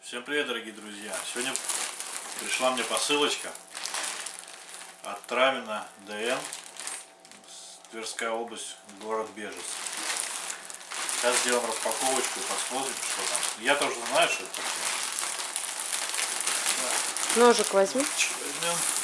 Всем привет, дорогие друзья! Сегодня пришла мне посылочка от Травина ДН, Тверская область, город Бежец. Сейчас сделаем распаковочку и посмотрим, что там. Я тоже знаю, что это такое. Ножик возьми. Возьмем.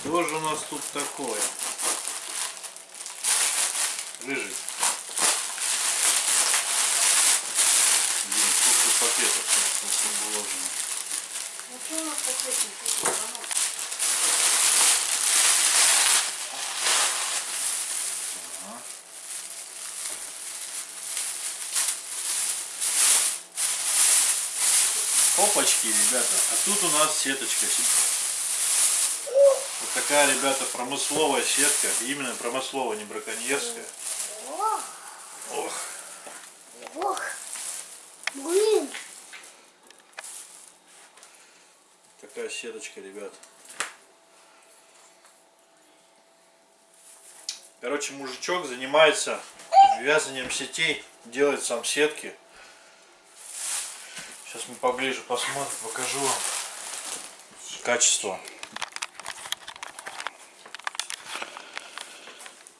Что же у нас тут такое? Рыжий. Блин, сколько пакетов тут вложено. Ну что у нас? Ага. Опачки, ребята. А тут у нас сеточка. Вот такая, ребята, промысловая сетка. Именно промысловая, не браконьерская. Ох, Ох. ох. Блин. Такая сеточка, ребят. Короче, мужичок занимается вязанием сетей, делает сам сетки. Сейчас мы поближе посмотрим, покажу вам качество.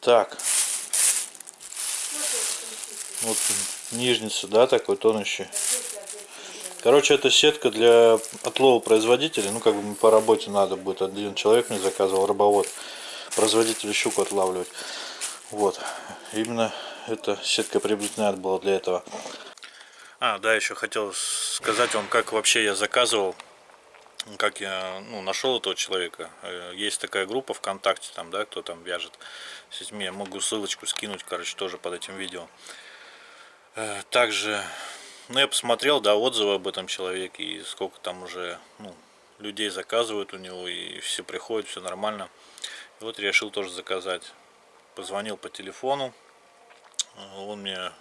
Так, вот нижница, да, такой тонущий. Короче, это сетка для отлова производителей. Ну, как бы по работе надо будет. Один человек мне заказывал, рыбовод. Производитель щуку отлавливать. Вот. Именно эта сетка приобретена была для этого. А, да, еще хотел сказать вам, как вообще я заказывал. Как я ну, нашел этого человека. Э, Есть такая группа ВКонтакте, там, да, кто там вяжет с детьми. Я могу ссылочку скинуть, короче, тоже под этим видео. Э, Также ну, я посмотрел, да, отзывы об этом человеке, и сколько там уже, ну, людей заказывают у него, и все приходят, все нормально. И вот решил тоже заказать. Позвонил по телефону, он мне,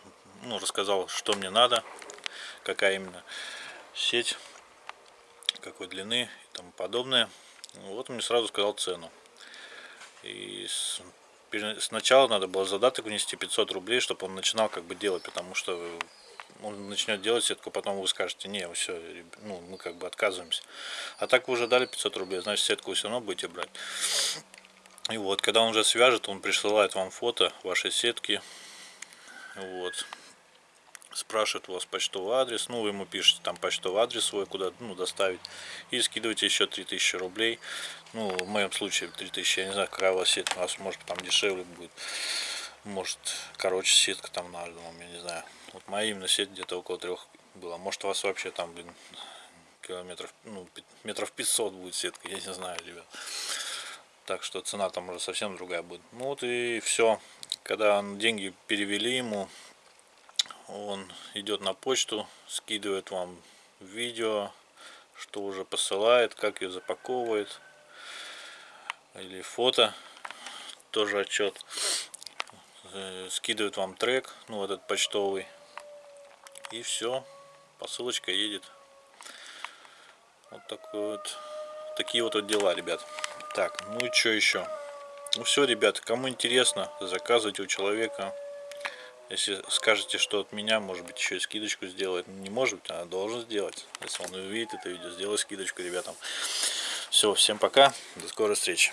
ну, рассказал, что мне надо, какая именно сеть, какой длины и тому подобное. Вот он мне сразу сказал цену. И сначала надо было задаток внести 500 рублей, чтобы он начинал как бы делать, потому что он начнет делать сетку, потом вы скажете, не, все, ну, мы как бы отказываемся. А так вы уже дали 500 рублей, значит сетку вы все равно будете брать. И вот, когда он уже свяжет, он присылает вам фото вашей сетки. Вот. Спрашивает у вас почтовый адрес. Ну, вы ему пишете там почтовый адрес свой, куда ну, доставить. И скидываете еще 3000 рублей. Ну, в моем случае 3000, я не знаю, какая у вас сетка. У вас может там дешевле будет. Может, короче, сетка там на альбом, я не знаю. Вот моя именно сеть где-то около трех была. Может, у вас вообще там, блин, километров, ну, метров 500 будет сетка, я не знаю, ребят. Так что цена там уже совсем другая будет. Ну вот и все. Когда деньги перевели ему, он идет на почту, скидывает вам видео, что уже посылает, как ее запаковывает. Или фото, тоже отчет. Э, Скидывает вам трек, ну этот почтовый. И все, посылочка едет. Вот такой вот, такие вот, вот дела, ребят. Так, ну и что еще? Ну все, ребят, кому интересно, заказывайте у человека. Если скажете, что от меня, может быть, еще и скидочку сделает. Не может быть, а должен сделать. Если он увидит это видео, сделай скидочку ребятам. Все, всем пока, до скорой встречи.